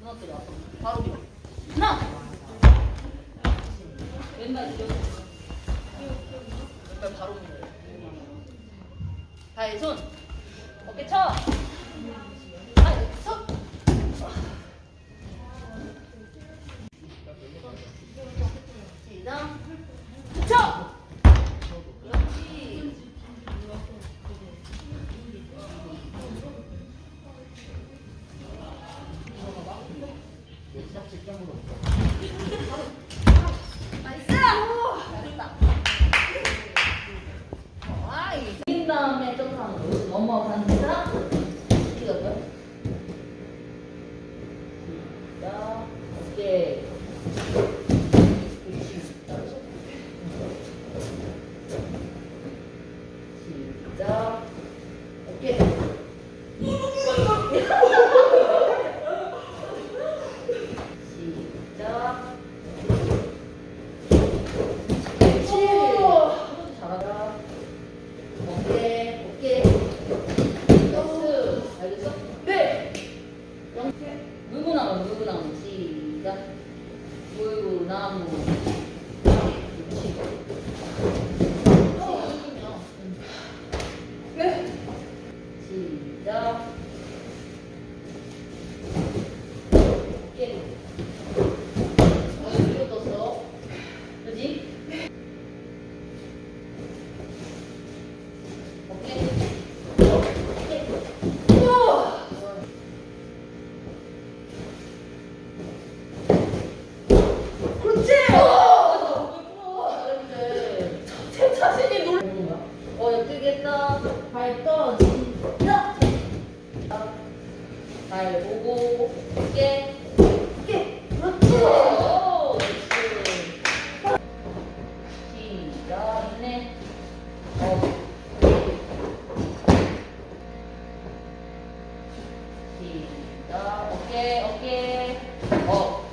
무너뜨려. 바로 밀어. 하나. 왼발 뒤로. 왼발 바로 밀어. 다이 손. 어깨 쳐. 나이스! 잘했다. 아이. 인 다음에 점프하는 거. 넘어가는 자. 이거죠? 시작. 어깨. 시작. 어깨. 시작. 그렇지. 잘하다. 어깨, 어깨. 역스. 알겠어? 네. 영태. 물구나무, 물구나무. 시작. 물구나무. 그렇지. 네. 시작. 뜨개떡, 발떡 진떡 발 보고 깨 깨. 그렇지. 오, 시작. 있네. 어. 시작. 어깨, 어깨. 어.